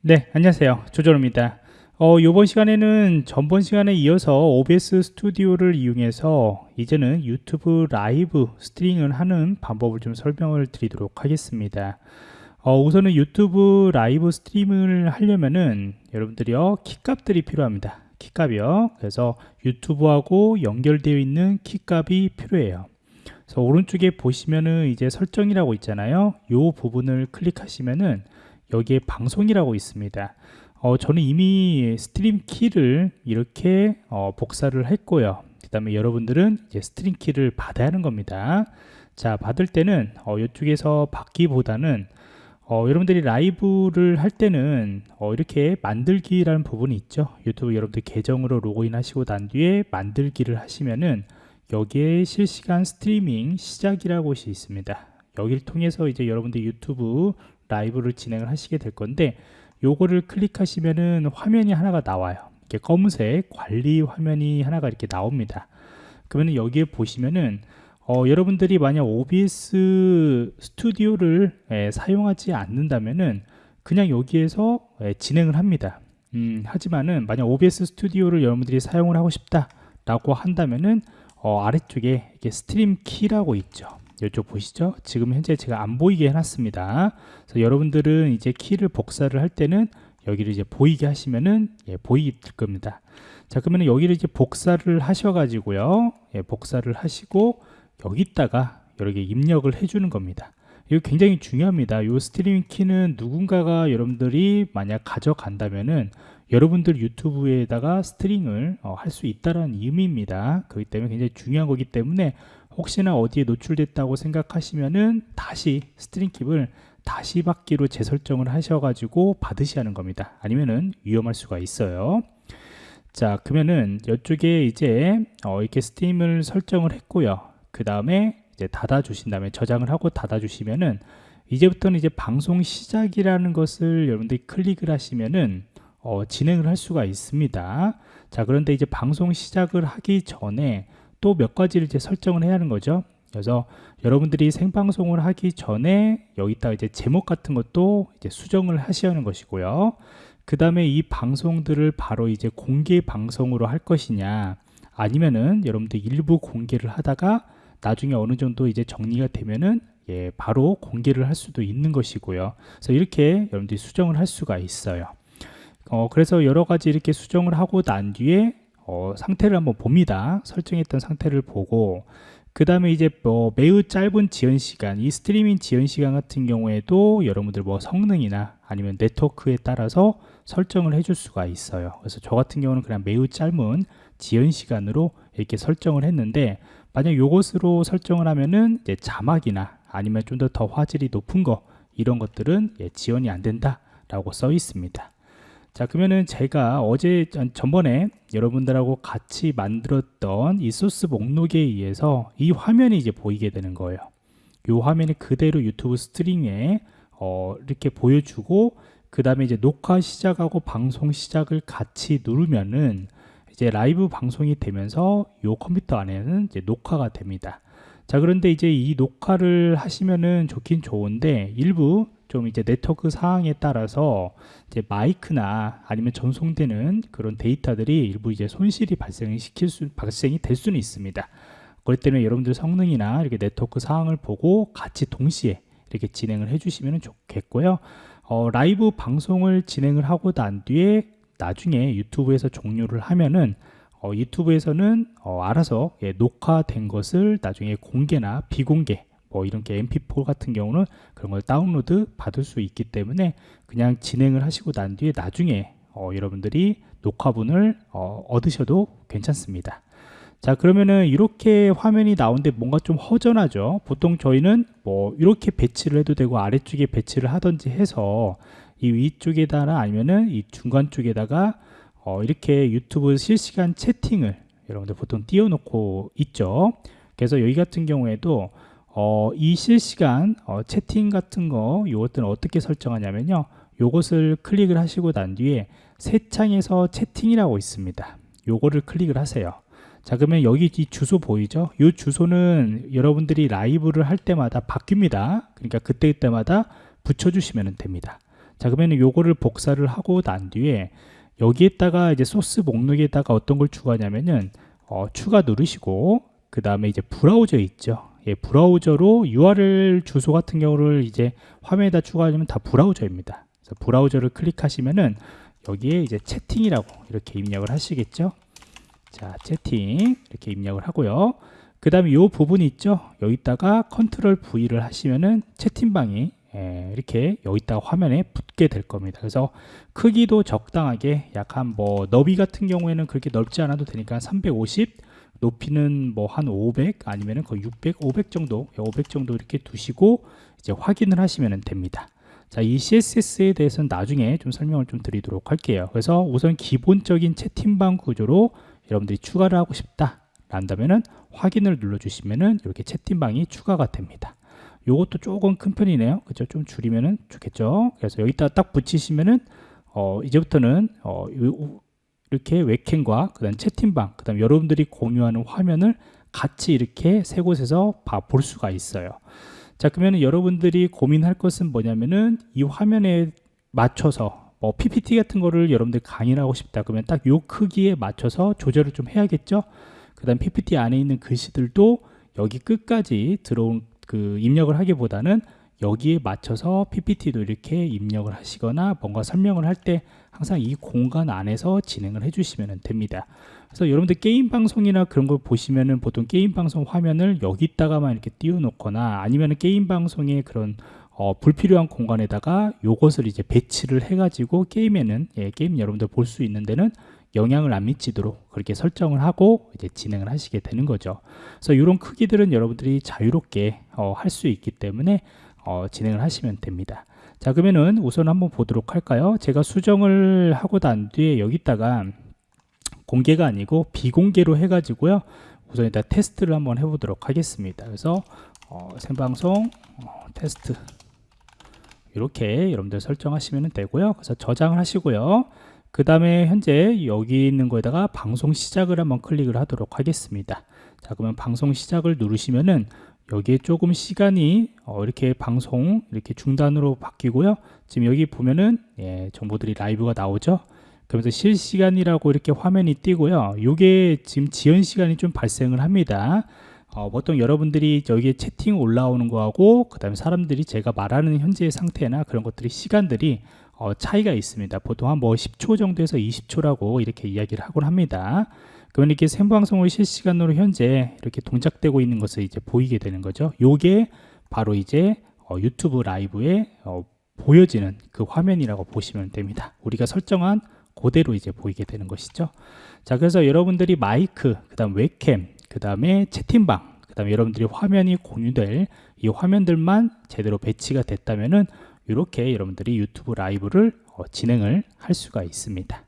네, 안녕하세요. 조조로입니다. 어, 이번 시간에는 전번 시간에 이어서 OBS 스튜디오를 이용해서 이제는 유튜브 라이브 스트리밍을 하는 방법을 좀 설명을 드리도록 하겠습니다. 어, 우선은 유튜브 라이브 스트리밍을 하려면은 여러분들이요 키값들이 필요합니다. 키값이요. 그래서 유튜브하고 연결되어 있는 키값이 필요해요. 그래서 오른쪽에 보시면은 이제 설정이라고 있잖아요. 이 부분을 클릭하시면은 여기에 방송이라고 있습니다. 어, 저는 이미 stream key를 이렇게 어, 복사를 했고요. 그 다음에 여러분들은 이제 stream key를 받아야 하는 겁니다. 자, 받을 때는 어, 이쪽에서 받기보다는 어, 여러분들이 라이브를 할 때는 어, 이렇게 만들기라는 부분이 있죠. 유튜브 여러분들 계정으로 로그인 하시고 난 뒤에 만들기를 하시면은 여기에 실시간 스트리밍 시작이라고 곳이 있습니다. 여기를 통해서 이제 여러분들 유튜브 라이브를 진행을 하시게 될 건데 요거를 클릭하시면은 화면이 하나가 나와요. 이렇게 검은색 관리 화면이 하나가 이렇게 나옵니다. 그러면 여기에 보시면은 어, 여러분들이 만약 OBS 스튜디오를 예, 사용하지 않는다면은 그냥 여기에서 예, 진행을 합니다. 음, 하지만은 만약 OBS 스튜디오를 여러분들이 사용을 하고 싶다 라고 한다면은 어, 아래쪽에 이렇게 stream key라고 있죠 이쪽 보시죠? 지금 현재 제가 안 보이게 해놨습니다. 그래서 여러분들은 이제 키를 복사를 할 때는 여기를 이제 보이게 하시면은 예, 보이게 될 겁니다. 자 그러면 여기를 이제 복사를 하셔 가지고요. 예, 복사를 하시고 여기다가 이렇게 입력을 해주는 겁니다. 이거 굉장히 중요합니다. 이 스트리밍 키는 누군가가 여러분들이 만약 가져간다면은 여러분들 유튜브에다가 스트리밍을 어, 할 수 있다는 의미입니다. 그렇기 때문에 굉장히 중요한 거기 때문에 혹시나 어디에 노출됐다고 생각하시면은 다시 stream key를 다시 받기로 재설정을 하셔가지고 받으셔야 하는 겁니다. 아니면은 위험할 수가 있어요. 자, 그러면은 이쪽에 이제 어, 이렇게 stream을 설정을 했고요. 그 다음에 이제 닫아 주신 다음에 저장을 하고 닫아 주시면은 이제부터는 이제 방송 시작이라는 것을 여러분들이 클릭을 하시면은 어, 진행을 할 수가 있습니다. 자, 그런데 이제 방송 시작을 하기 전에 또 몇 가지를 이제 설정을 해야 하는 거죠. 그래서 여러분들이 생방송을 하기 전에 여기다 이제 제목 같은 것도 이제 수정을 하셔야 하는 것이고요. 그 다음에 이 방송들을 바로 이제 공개 방송으로 할 것이냐 아니면은 여러분들 일부 공개를 하다가 나중에 어느 정도 이제 정리가 되면은 예, 바로 공개를 할 수도 있는 것이고요. 그래서 이렇게 여러분들이 수정을 할 수가 있어요. 어, 그래서 여러 가지 이렇게 수정을 하고 난 뒤에 어, 상태를 한번 봅니다. 설정했던 상태를 보고 그 다음에 이제 뭐 매우 짧은 지연 시간 이 스트리밍 지연 시간 같은 경우에도 여러분들 뭐 성능이나 아니면 네트워크에 따라서 설정을 해줄 수가 있어요 그래서 저 같은 경우는 그냥 매우 짧은 지연 시간으로 이렇게 설정을 했는데 만약 요것으로 설정을 하면은 이제 자막이나 아니면 좀 더 더 화질이 높은 거 이런 것들은 예, 지원이 안 된다 라고 써 있습니다 자 그러면은 제가 어제 전번에 여러분들하고 같이 만들었던 이 소스 목록에 의해서 이 화면이 이제 보이게 되는 거예요. 이 화면이 그대로 유튜브 스트리밍에 어, 이렇게 보여주고 그 다음에 이제 녹화 시작하고 방송 시작을 같이 누르면은 이제 라이브 방송이 되면서 이 컴퓨터 안에는 이제 녹화가 됩니다. 자 그런데 이제 이 녹화를 하시면은 좋긴 좋은데 일부 좀 이제 네트워크 상황에 따라서 이제 마이크나 아니면 전송되는 그런 데이터들이 일부 이제 손실이 발생시킬 수 발생이 될 수는 있습니다. 그렇기 때문에 여러분들 성능이나 이렇게 네트워크 상황을 보고 같이 동시에 이렇게 진행을 해주시면 좋겠고요. 어, 라이브 방송을 진행을 하고 난 뒤에 나중에 유튜브에서 종료를 하면은 어, 유튜브에서는 어, 알아서 예, 녹화된 것을 나중에 공개나 비공개 뭐 이런 게 mp4 같은 경우는 그런 걸 다운로드 받을 수 있기 때문에 그냥 진행을 하시고 난 뒤에 나중에 어, 여러분들이 녹화분을 어, 얻으셔도 괜찮습니다. 자 그러면은 이렇게 화면이 나오는데 뭔가 좀 허전하죠? 보통 저희는 뭐 이렇게 배치를 해도 되고 아래쪽에 배치를 하든지 해서 이 위쪽에다가 아니면은 이 중간 쪽에다가 어, 이렇게 유튜브 실시간 채팅을 여러분들 보통 띄워놓고 있죠? 그래서 여기 같은 경우에도 어, 이 실시간 어, 채팅 같은 거 이것들은 어떻게 설정하냐면요. 요것을 클릭을 하시고 난 뒤에 새 창에서 채팅이라고 있습니다. 요거를 클릭을 하세요. 자 그러면 여기 이 주소 보이죠? 이 주소는 여러분들이 라이브를 할 때마다 바뀝니다. 그러니까 그때 그때마다 붙여주시면 됩니다. 자 그러면 요거를 복사를 하고 난 뒤에 여기에다가 이제 소스 목록에다가 어떤 걸 추가하냐면은 어, 추가 누르시고 그 다음에 이제 브라우저 있죠 예, 브라우저로 URL 주소 같은 경우를 이제 화면에다 추가하려면 다 브라우저입니다. 그래서 브라우저를 클릭하시면은 여기에 이제 채팅이라고 이렇게 입력을 하시겠죠? 자 채팅 이렇게 입력을 하고요. 그 다음에 이 부분 있죠? 여기다가 Control V를 하시면은 채팅방이 예, 이렇게 여기다가 화면에 붙게 될 겁니다. 그래서 크기도 적당하게 약간 뭐 너비 같은 경우에는 그렇게 넓지 않아도 되니까 350 높이는 뭐 한 500 아니면은 거의 600 500 정도 500 정도 이렇게 두시고 이제 확인을 하시면 됩니다 자, 이 CSS에 대해서는 나중에 좀 설명을 좀 드리도록 할게요. 그래서 우선 기본적인 채팅방 구조로 여러분들이 추가를 하고 싶다. 란다면은 확인을 눌러주시면은 이렇게 채팅방이 추가가 됩니다. 요것도 조금 큰 편이네요. 그죠? 좀 줄이면은 좋겠죠? 그래서 여기다 딱 붙이시면은 어, 이제부터는 어, 이렇게 웹캠과 그다음 채팅방, 그다음 여러분들이 공유하는 화면을 같이 이렇게 세 곳에서 볼 수가 있어요. 자 그러면 여러분들이 고민할 것은 뭐냐면은 이 화면에 맞춰서 뭐 PPT 같은 거를 여러분들 강의를 하고 싶다 그러면 딱 요 크기에 맞춰서 조절을 좀 해야겠죠 그 다음 PPT 안에 있는 글씨들도 여기 끝까지 들어온 그 입력을 하기보다는 여기에 맞춰서 PPT도 이렇게 입력을 하시거나 뭔가 설명을 할 때 항상 이 공간 안에서 진행을 해주시면 됩니다. 그래서 여러분들 게임 방송이나 그런 걸 보시면은 보통 게임 방송 화면을 여기다가만 이렇게 띄워놓거나 아니면 게임 방송의 그런 어, 불필요한 공간에다가 요것을 이제 배치를 해가지고 게임에는 예, 게임 여러분들 볼 수 있는 데는 영향을 안 미치도록 그렇게 설정을 하고 이제 진행을 하시게 되는 거죠. 그래서 이런 크기들은 여러분들이 자유롭게 어, 할 수 있기 때문에 어, 진행을 하시면 됩니다. 자 그러면은 우선 한번 보도록 할까요? 제가 수정을 하고 난 뒤에 여기다가 공개가 아니고 비공개로 해 가지고요. 우선 일단 테스트를 한번 해 보도록 하겠습니다. 그래서 어, 생방송 어, 테스트 이렇게 여러분들 설정하시면 되고요. 그래서 저장을 하시고요. 그 다음에 현재 여기 있는 거에다가 방송 시작을 한번 클릭을 하도록 하겠습니다. 자 그러면 방송 시작을 누르시면은 여기에 조금 시간이 어, 이렇게 방송 이렇게 중단으로 바뀌고요. 지금 여기 보면은 예, 정보들이 라이브가 나오죠. 그러면서 실시간이라고 이렇게 화면이 띄고요. 이게 지금 지연 시간이 좀 발생을 합니다. 어, 보통 여러분들이 여기에 채팅 올라오는 거하고 그 다음에 사람들이 제가 말하는 현재의 상태나 그런 것들이 시간들이 어, 차이가 있습니다. 보통 한 뭐 10초 정도에서 20초라고 이렇게 이야기를 하곤 합니다. 그러면 이렇게 생방송을 실시간으로 현재 이렇게 동작되고 있는 것을 이제 보이게 되는 거죠. 요게 바로 이제 어, 유튜브 라이브에 어, 보여지는 그 화면이라고 보시면 됩니다. 우리가 설정한 그대로 이제 보이게 되는 것이죠. 자, 그래서 여러분들이 마이크, 그 다음 웹캠, 그 다음에 채팅방, 그 다음에 여러분들이 화면이 공유될 이 화면들만 제대로 배치가 됐다면은 이렇게 여러분들이 유튜브 라이브를 어, 진행을 할 수가 있습니다.